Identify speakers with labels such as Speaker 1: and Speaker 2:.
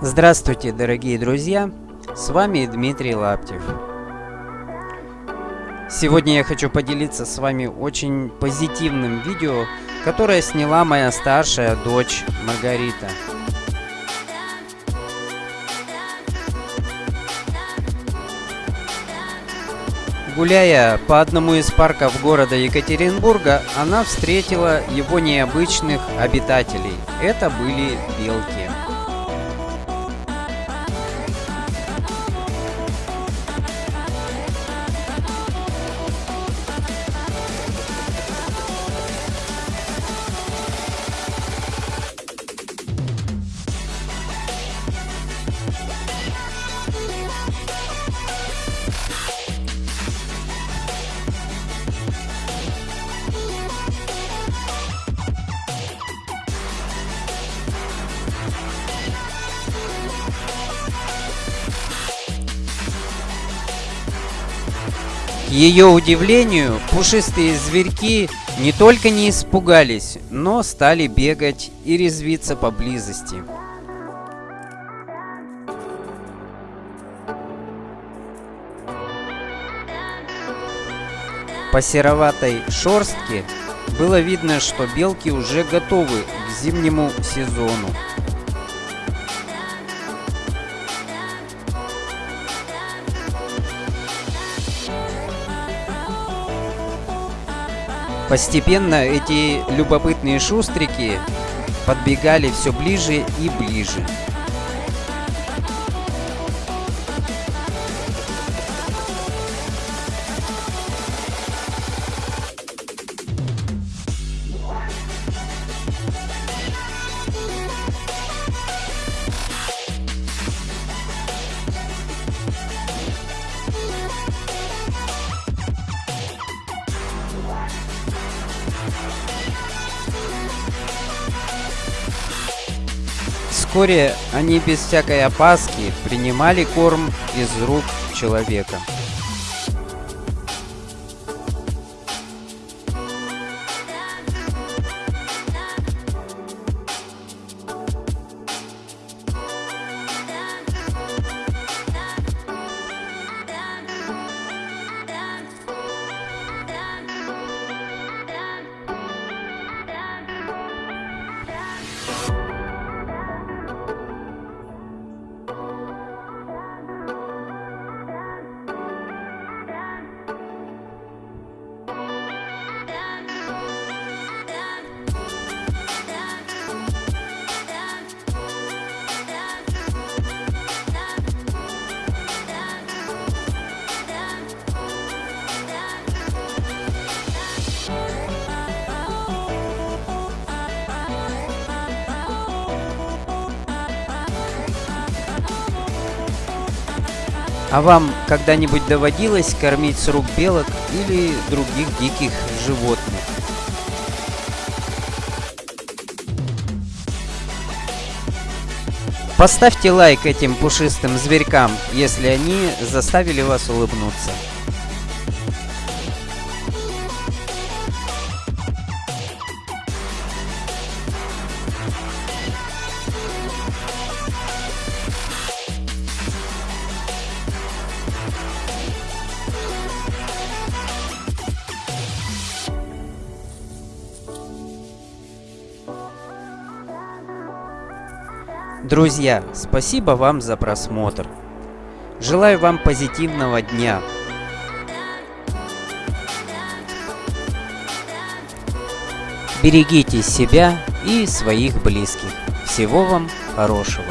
Speaker 1: Здравствуйте, дорогие друзья! С вами Дмитрий Лаптев. Сегодня я хочу поделиться с вами очень позитивным видео, которое сняла моя старшая дочь Маргарита. Гуляя по одному из парков города Екатеринбурга, она встретила его необычных обитателей. Это были белки. К ее удивлению, пушистые зверьки не только не испугались, но стали бегать и резвиться поблизости. По сероватой шорстке было видно, что белки уже готовы к зимнему сезону. Постепенно эти любопытные шустрики подбегали все ближе и ближе. Вскоре они без всякой опаски принимали корм из рук человека. А вам когда-нибудь доводилось кормить с рук белок или других диких животных? Поставьте лайк этим пушистым зверькам, если они заставили вас улыбнуться. Друзья, спасибо вам за просмотр. Желаю вам позитивного дня. Берегите себя и своих близких. Всего вам хорошего.